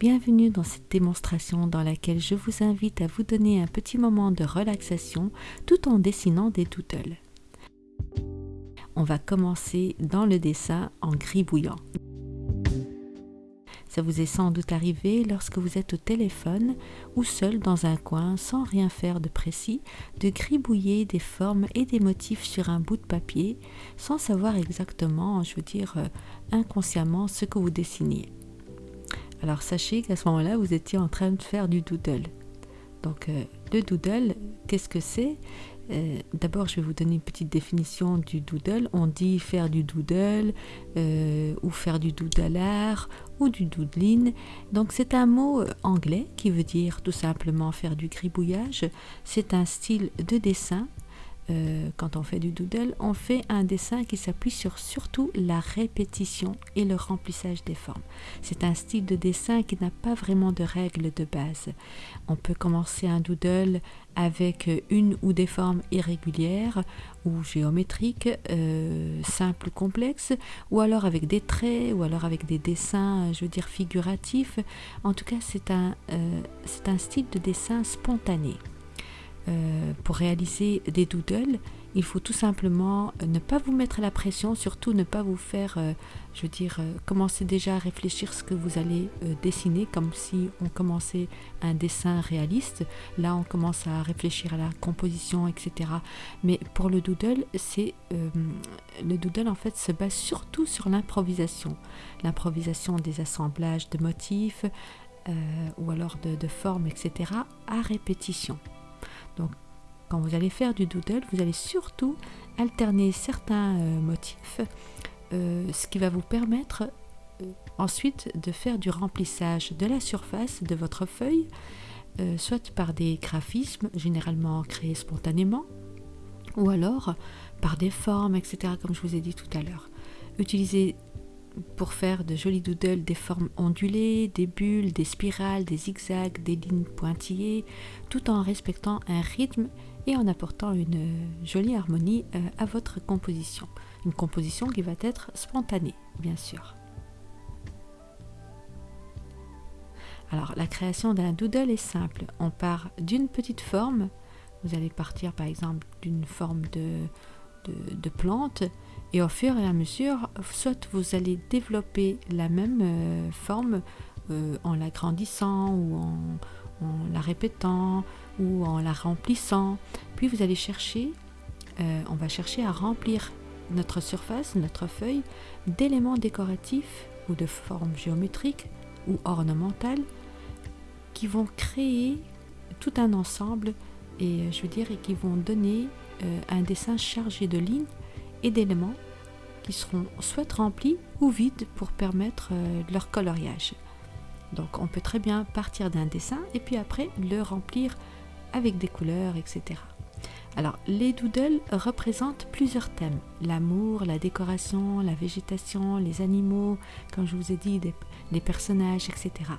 Bienvenue dans cette démonstration dans laquelle je vous invite à vous donner un petit moment de relaxation tout en dessinant des doodles. On va commencer dans le dessin en gribouillant. Ça vous est sans doute arrivé lorsque vous êtes au téléphone ou seul dans un coin sans rien faire de précis, de gribouiller des formes et des motifs sur un bout de papier sans savoir exactement, je veux dire euh, inconsciemment, ce que vous dessiniez. Alors sachez qu'à ce moment-là, vous étiez en train de faire du doodle. Donc euh, le doodle, qu'est-ce que c'est? Euh, D'abord, je vais vous donner une petite définition du doodle. On dit faire du doodle euh, ou faire du doodlard ou du doodling. Donc c'est un mot anglais qui veut dire tout simplement faire du gribouillage. C'est un style de dessin euh, quand on fait du doodle, on fait un dessin qui s'appuie sur surtout la répétition et le remplissage des formes. C'est un style de dessin qui n'a pas vraiment de règles de base. On peut commencer un doodle avec une ou des formes irrégulières ou géométriques, euh, simples ou complexes, ou alors avec des traits, ou alors avec des dessins, je veux dire, figuratifs. En tout cas, c'est un, euh, un style de dessin spontané. Euh, pour réaliser des doodles, il faut tout simplement ne pas vous mettre la pression, surtout ne pas vous faire, euh, je veux dire, euh, commencer déjà à réfléchir ce que vous allez dessiner, comme si on commençait un dessin réaliste. Là, on commence à réfléchir à la composition, etc. Mais pour le doodle, c'est le doodle en fait se base surtout sur l'improvisation, l'improvisation des assemblages de motifs ou alors de formes, etc. à répétition. Donc, quand vous allez faire du doodle, vous allez surtout alterner certains euh, motifs, euh, ce qui va vous permettre euh, ensuite de faire du remplissage de la surface de votre feuille, soit par des graphismes généralement créés spontanément, ou alors par des formes, etc., comme je vous ai dit tout à l'heure. Utilisez pour faire de jolis doodles des formes ondulées, des bulles, des spirales, des zigzags, des lignes pointillées, tout en respectant un rythme et en apportant une jolie harmonie euh, à votre composition. Une composition qui va être spontanée, bien sûr. Alors, la création d'un doodle est simple. On part d'une petite forme. Vous allez partir par exemple d'une forme de, de plante et au fur et à mesure, soit vous allez développer la même euh, forme euh, en l'agrandissant ou en, la répétant ou en la remplissant. Puis vous allez chercher, euh, on va chercher à remplir notre surface, notre feuille, d'éléments décoratifs ou de formes géométriques ou ornementales qui vont créer tout un ensemble et je veux dire et qui vont donner un dessin chargé de lignes et d'éléments qui seront soit remplis ou vides pour permettre euh, leur coloriage. Donc on peut très bien partir d'un dessin et puis après le remplir avec des couleurs, etc. Alors les doodles représentent plusieurs thèmes. L'amour, la décoration, la végétation, les animaux, comme je vous ai dit, des, des personnages, etc.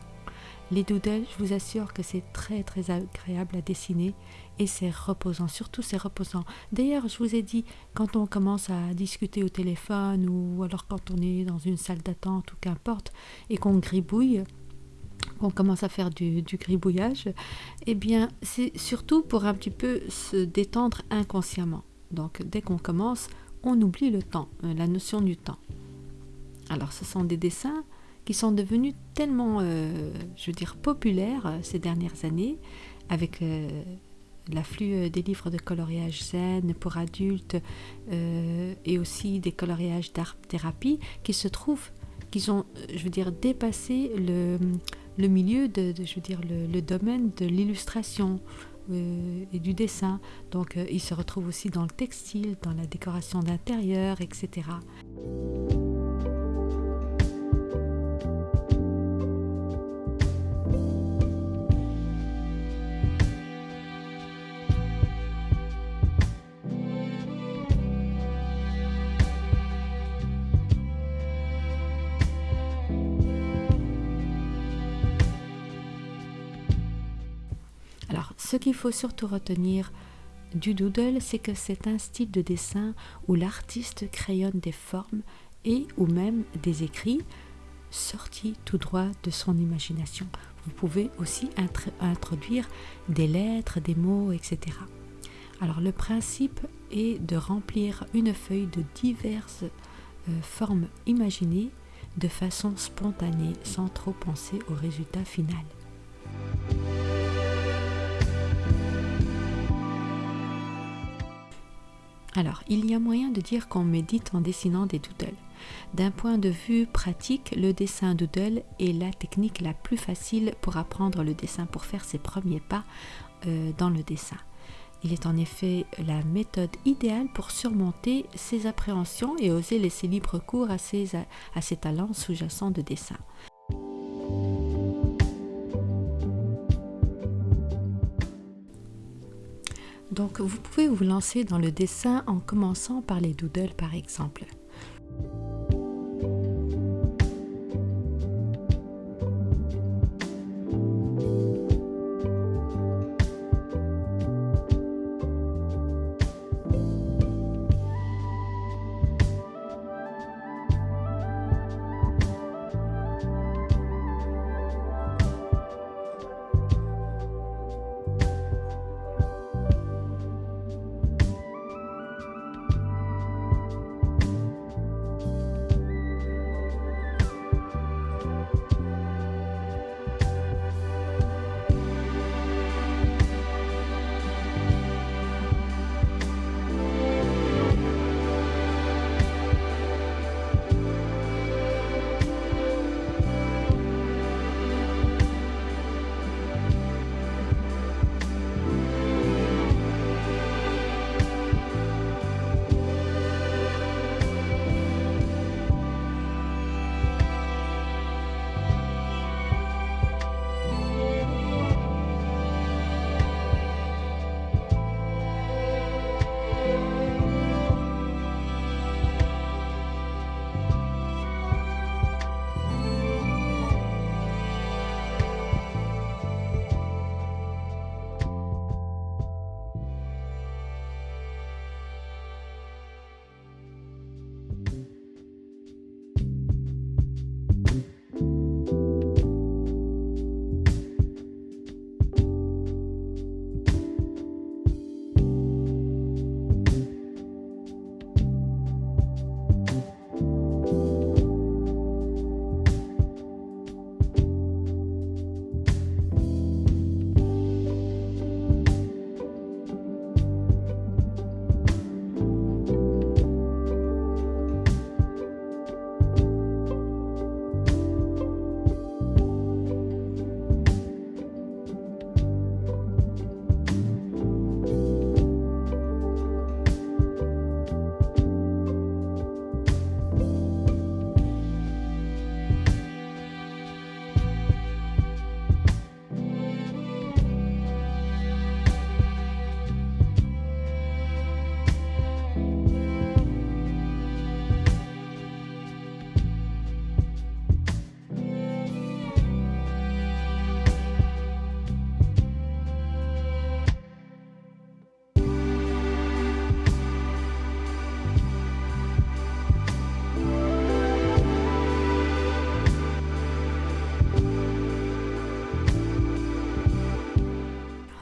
Les doodles, je vous assure que c'est très très agréable à dessiner et c'est reposant, surtout c'est reposant. D'ailleurs, je vous ai dit, quand on commence à discuter au téléphone ou alors quand on est dans une salle d'attente ou qu'importe et qu'on gribouille, qu'on commence à faire du, du gribouillage, eh bien c'est surtout pour un petit peu se détendre inconsciemment. Donc dès qu'on commence, on oublie le temps, euh, la notion du temps. Alors ce sont des dessins qui sont devenus tellement, euh, je veux dire, populaires euh, ces dernières années, avec euh, l'afflux des livres de coloriage zen pour adultes et aussi des coloriages d'art thérapie qui se trouvent, qui ont, je veux dire, dépassé le, milieu de, je veux dire, le, domaine de l'illustration. et du dessin. Donc ils se retrouvent aussi dans le textile, dans la décoration d'intérieur, etc. Ce qu'il faut surtout retenir du doodle, c'est que c'est un style de dessin où l'artiste crayonne des formes et ou même des écrits sorti tout droit de son imagination. Vous pouvez aussi introduire des lettres, des mots, etc. Alors le principe est de remplir une feuille de diverses euh, formes imaginées de façon spontanée sans trop penser au résultat final. Alors, il y a moyen de dire qu'on médite en dessinant des doodles. D'un point de vue pratique, le dessin doodle est la technique la plus facile pour apprendre le dessin, pour faire ses premiers pas euh, dans le dessin. Il est en effet la méthode idéale pour surmonter ses appréhensions et oser laisser libre cours à ses, à ses talents sous-jacents de dessin. Donc vous pouvez vous lancer dans le dessin en commençant par les doodles par exemple.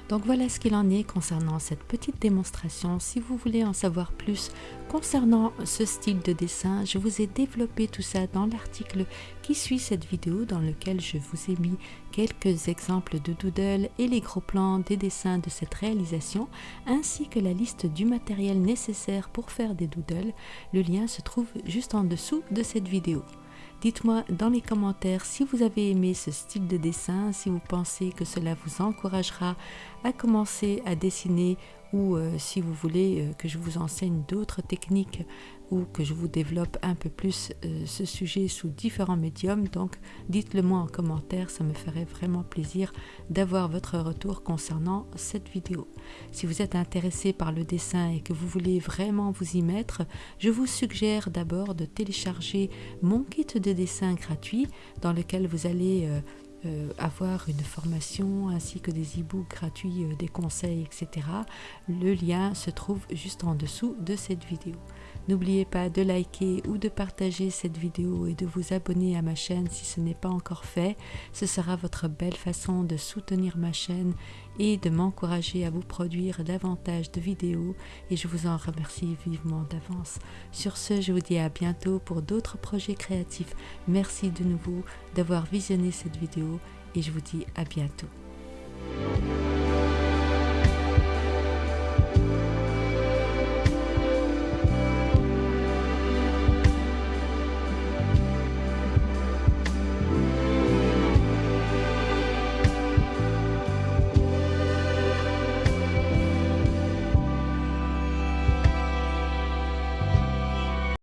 Donc voilà ce qu'il en est concernant cette petite démonstration. Si vous voulez en savoir plus concernant ce style de dessin, je vous ai développé tout ça dans l'article qui suit cette vidéo dans lequel je vous ai mis quelques exemples de doodle et les gros plans des dessins de cette réalisation ainsi que la liste du matériel nécessaire pour faire des doodles. Le lien se trouve juste en dessous de cette vidéo. Dites-moi dans les commentaires si vous avez aimé ce style de dessin, si vous pensez que cela vous encouragera à commencer à dessiner ou euh, si vous voulez euh, que je vous enseigne d'autres techniques ou que je vous développe un peu plus euh, ce sujet sous différents médiums. Donc dites-le moi en commentaire, ça me ferait vraiment plaisir d'avoir votre retour concernant cette vidéo. Si vous êtes intéressé par le dessin et que vous voulez vraiment vous y mettre, je vous suggère d'abord de télécharger mon kit de dessin gratuit dans lequel vous allez euh, avoir une formation ainsi que des e-books gratuits, euh, des conseils, etc. Le lien se trouve juste en dessous de cette vidéo. N'oubliez pas de liker ou de partager cette vidéo et de vous abonner à ma chaîne si ce n'est pas encore fait. Ce sera votre belle façon de soutenir ma chaîne et de m'encourager à vous produire davantage de vidéos et je vous en remercie vivement d'avance. Sur ce, je vous dis à bientôt pour d'autres projets créatifs. Merci de nouveau d'avoir visionné cette vidéo et je vous dis à bientôt.